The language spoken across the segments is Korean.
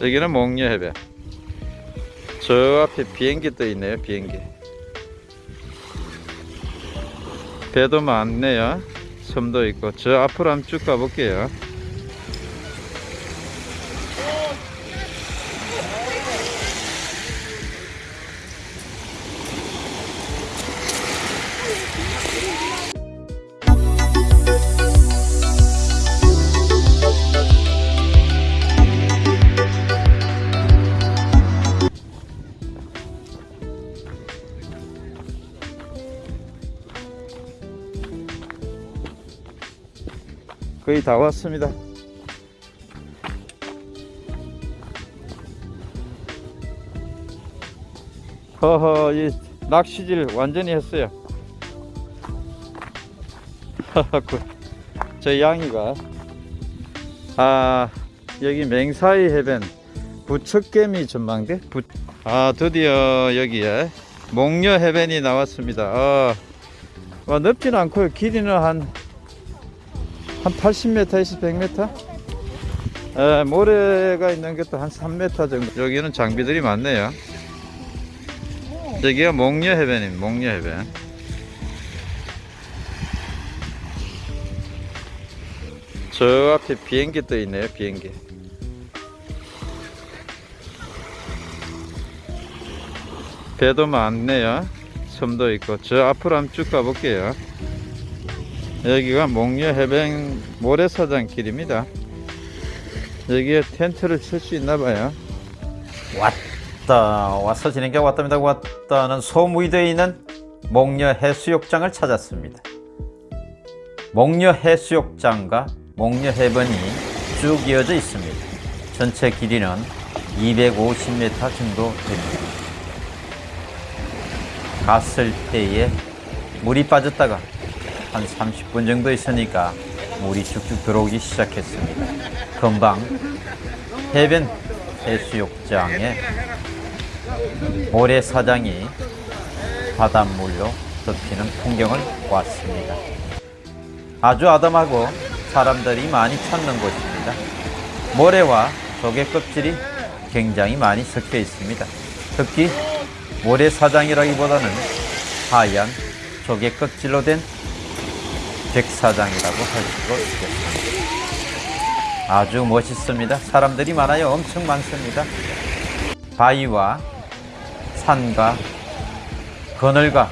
여기는 목녀 해변. 저 앞에 비행기 떠 있네요, 비행기. 배도 많네요. 섬도 있고. 저 앞으로 한번 쭉 가볼게요. 거의 다 왔습니다. 허허, 이 낚시질 완전히 했어요. 그, 저 양이가 아 여기 맹사이 해변 부척개미 전망대 부, 아 드디어 여기에 목녀 해변이 나왔습니다. 아, 와, 넓지는 않고요. 길이는 한 한 80m에서 100m? 에, 모래가 있는 것도 한 3m 정도. 여기는 장비들이 많네요. 여기가 목녀 해변입니다. 목녀 해변. 저 앞에 비행기 떠 있네요. 비행기. 배도 많네요. 섬도 있고. 저 앞으로 한번 쭉 가볼게요. 여기가 목녀 해변 모래사장 길입니다. 여기에 텐트를 칠 수 있나 봐요. 왔다 와서 진행자 왔답니다 왔다는 되어 있는 목녀 해수욕장을 찾았습니다 목녀 해수욕장과 목녀 해변이 쭉 이어져 있습니다 전체 길이는 250m 정도 됩니다 갔을 때에 물이 빠졌다가 한 30분 정도 있으니까 물이 쭉쭉 들어오기 시작했습니다 금방 해변 해수욕장에 모래사장이 바닷물로 덮이는 풍경을 보았습니다. 아주 아담하고 사람들이 많이 찾는 곳입니다. 모래와 조개 껍질이 굉장히 많이 섞여 있습니다. 특히 모래사장이라기보다는 하얀 조개 껍질로 된 백사장이라고 할 수가 있겠습니다. 아주 멋있습니다. 사람들이 많아요. 엄청 많습니다. 바위와 산과 그늘과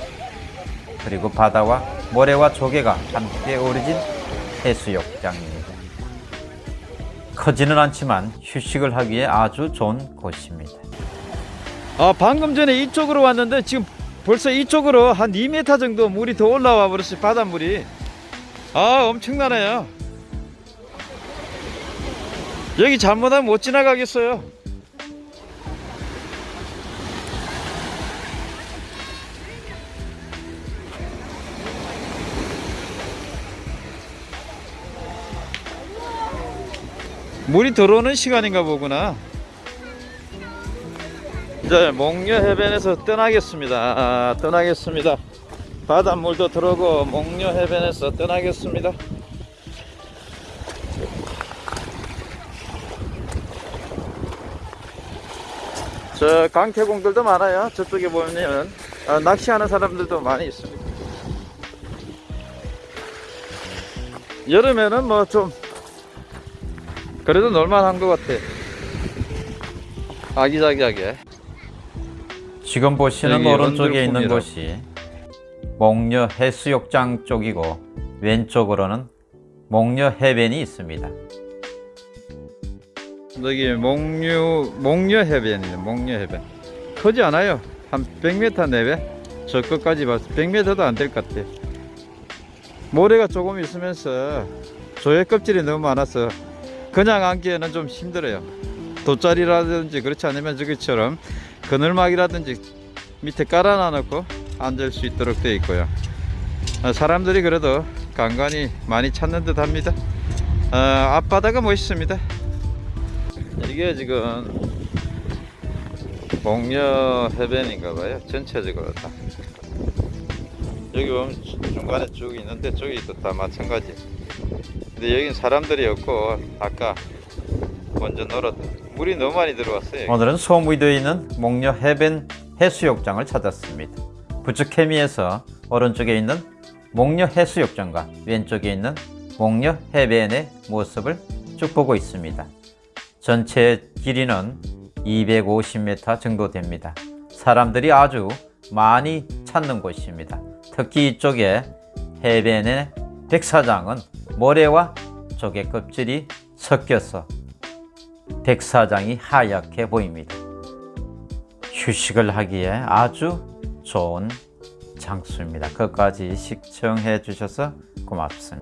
그리고 바다와 모래와 조개가 함께 어우러진 해수욕장입니다. 크지는 않지만 휴식을 하기에 아주 좋은 곳입니다. 아, 방금 전에 이쪽으로 왔는데 지금 벌써 이쪽으로 한 2m 정도 물이 더 올라와 버렸어요. 바닷물이. 아, 엄청나네요. 여기 잘못하면 못 지나가겠어요. 물이 들어오는 시간인가 보구나. 이제 목녀 해변에서 떠나겠습니다. 아, 떠나겠습니다. 바닷물도 들어오고 목녀 해변에서 떠나겠습니다. 저 강태공들도 많아요. 저쪽에 보면 아, 낚시하는 사람들도 많이 있습니다. 여름에는 뭐 좀 그래도 놀만한 것 같아. 아기자기하게. 지금 보시는 여기 오른쪽에 있는. 곳이 목녀 해수욕장 쪽이고 왼쪽으로는 목녀 해변이 있습니다. 여기 목류 목녀 해변이네. 목녀 해변. 크지 않아요. 한 100m 내외. 저 끝까지 봐서 100m도 안 될 것 같아. 모래가 조금 있으면서 조개 껍질이 너무 많아서 그냥 앉기에는 좀 힘들어요. 돗자리라든지 그렇지 않으면 저기처럼 그늘막이라든지 밑에 깔아놔 놓고 앉을 수 있도록 되어 있고요. 어, 사람들이 그래도 간간히 많이 찾는 듯 합니다. 어, 앞바다가 멋있습니다. 이게 지금 목녀 해변인가 봐요. 전체적으로 다. 여기 보면 중간에 쭉 있는데 저기 도 다 마찬가지. 근데 여긴 사람들이 없고 아까 먼저 놀았던 물이 너무 많이 들어왔어요. 오늘은 소무되어 있는 목녀 해변 해수욕장을 찾았습니다. 부축 해미에서 오른쪽에 있는 목녀 해수욕장과 왼쪽에 있는 목녀 해변의 모습을 쭉 보고 있습니다. 전체 길이는 250m 정도 됩니다. 사람들이 아주 많이 찾는 곳입니다. 특히 이쪽에 해변의 백사장은 모래와 조개 껍질이 섞여서 백사장이 하얗게 보입니다. 휴식을 하기에 아주 좋은 장소입니다. 끝까지 시청해 주셔서 고맙습니다.